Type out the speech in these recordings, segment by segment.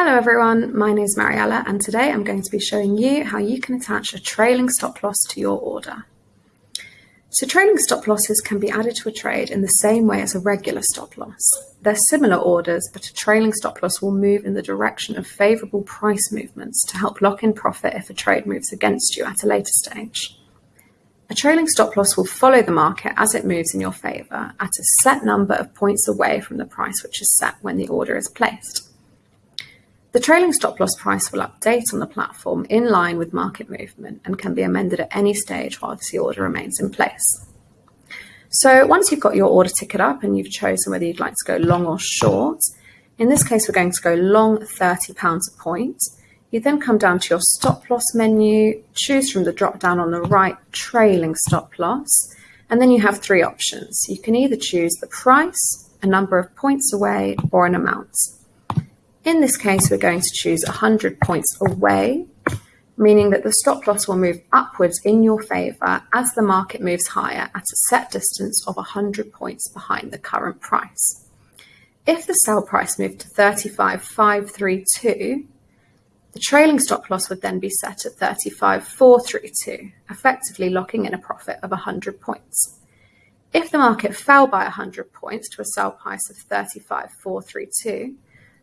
Hello everyone, my name is Mariella and today I'm going to be showing you how you can attach a trailing stop loss to your order. So trailing stop losses can be added to a trade in the same way as a regular stop loss. They're similar orders, but a trailing stop loss will move in the direction of favourable price movements to help lock in profit if a trade moves against you at a later stage. A trailing stop loss will follow the market as it moves in your favour at a set number of points away from the price which is set when the order is placed. The trailing stop loss price will update on the platform in line with market movement and can be amended at any stage whilst the order remains in place. So once you've got your order ticket up and you've chosen whether you'd like to go long or short, in this case we're going to go long £30 a point. You then come down to your stop loss menu, choose from the drop down on the right trailing stop loss, and then you have three options. You can either choose the price, a number of points away, or an amount. In this case, we're going to choose 100 points away, meaning that the stop loss will move upwards in your favour as the market moves higher at a set distance of 100 points behind the current price. If the sell price moved to 35,532, the trailing stop loss would then be set at 35,432, effectively locking in a profit of 100 points. If the market fell by 100 points to a sell price of 35,432,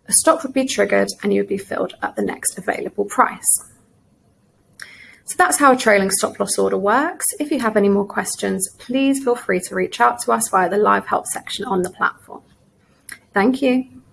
a stop would be triggered and you would be filled at the next available price. So that's how a trailing stop loss order works. If you have any more questions, please feel free to reach out to us via the live help section on the platform. Thank you.